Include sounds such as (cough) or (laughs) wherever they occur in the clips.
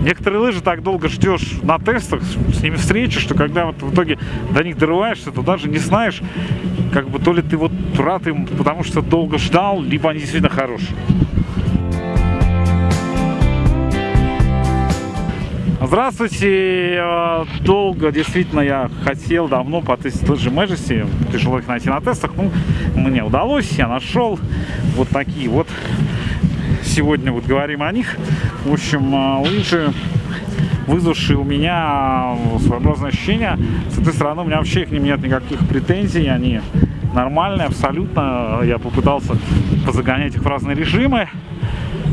некоторые лыжи так долго ждешь на тестах, с ними встречи, что когда вот в итоге до них дорываешься, то даже не знаешь, как бы то ли ты вот рад им, потому что долго ждал, либо они действительно хорошие. Здравствуйте! Э, долго, действительно, я хотел давно потестить лыжи Majesty. Тяжело их найти на тестах. Ну, мне удалось, я нашел вот такие вот. Сегодня вот говорим о них. В общем, э, лыжи вызвавшие у меня своеобразное ощущение. С этой стороны у меня вообще к ним нет никаких претензий. Они нормальные абсолютно. Я попытался позагонять их в разные режимы.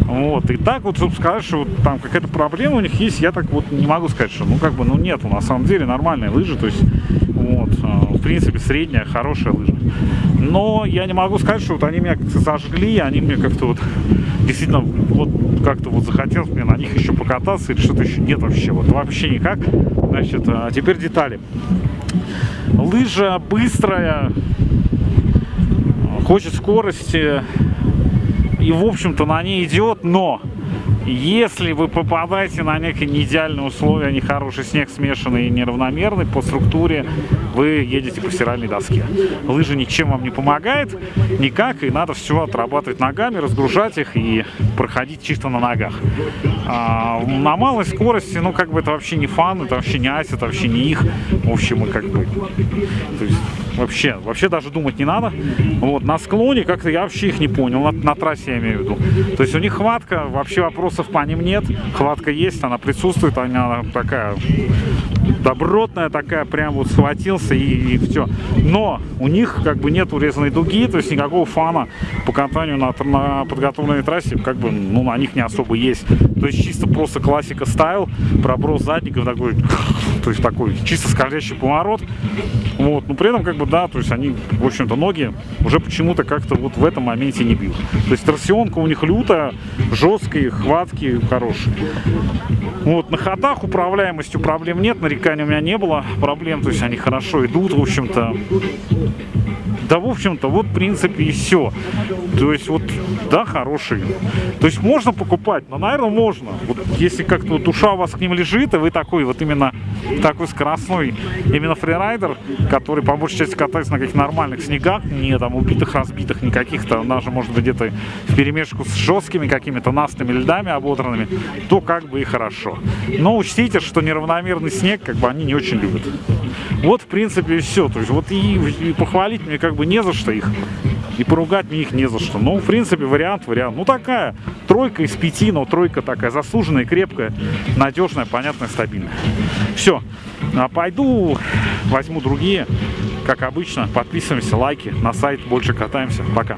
Вот, и так вот, чтобы сказать, что вот там какая-то проблема у них есть, я так вот не могу сказать, что, ну, как бы, ну, нету, на самом деле, нормальные лыжи, то есть, вот, а, в принципе, средняя, хорошая лыжа. Но я не могу сказать, что вот они меня как-то зажгли, они мне как-то вот, действительно, вот, как-то вот захотелось мне на них еще покататься или что-то еще нет вообще, вот, вообще никак. Значит, а теперь детали. Лыжа быстрая, хочет скорости, и, в общем-то, на ней идет, но если вы попадаете на некие неидеальные условия, нехороший снег смешанный и неравномерный по структуре, вы едете по стиральной доске. Лыжа ничем вам не помогает, никак, и надо все отрабатывать ногами, разгружать их и проходить чисто на ногах. А, на малой скорости, ну, как бы это вообще не фан, это вообще не айс, это вообще не их. В общем, мы как бы... То есть, вообще, вообще даже думать не надо. Вот, на склоне как-то я вообще их не понял, на, на трассе я имею в виду. То есть у них хватка, вообще вопросов по ним нет. Хватка есть, она присутствует, она такая добротная такая, прям вот схватился и, и все. Но у них как бы нет урезанной дуги, то есть никакого фана по катанию на, на подготовленной трассе, как бы, ну, на них не особо есть. То есть чисто просто классика стайл, проброс задников такой, (laughs) то есть такой чисто скользящий поворот. Вот, но при этом как бы да, то есть они, в общем-то, ноги уже почему-то как-то вот в этом моменте не бьют. То есть торсионка у них лютая, жесткие, хватки хорошие. Вот, на ходах управляемостью проблем нет, нареканий у меня не было проблем, то есть они хорошо идут, в общем-то. Да, в общем-то, вот, в принципе, и все. То есть, вот, да, хороший. То есть, можно покупать, но, наверное, можно. Вот, если как-то вот душа у вас к ним лежит, и вы такой, вот именно такой скоростной, именно фрирайдер, который, по большей части, катается на каких-то нормальных снегах, не там убитых, разбитых, не каких-то, даже, может быть, где-то в перемешку с жесткими какими-то настыми льдами ободранными, то как бы и хорошо. Но учтите, что неравномерный снег, как бы, они не очень любят. Вот, в принципе, и все. То есть, вот и, и похвалить мне как бы не за что их. И поругать мне их не за что. Ну, в принципе, вариант, вариант. Ну, такая тройка из пяти, но тройка такая заслуженная, крепкая, надежная, понятная, стабильная. Все. А пойду, возьму другие. Как обычно, подписываемся, лайки на сайт, больше катаемся. Пока.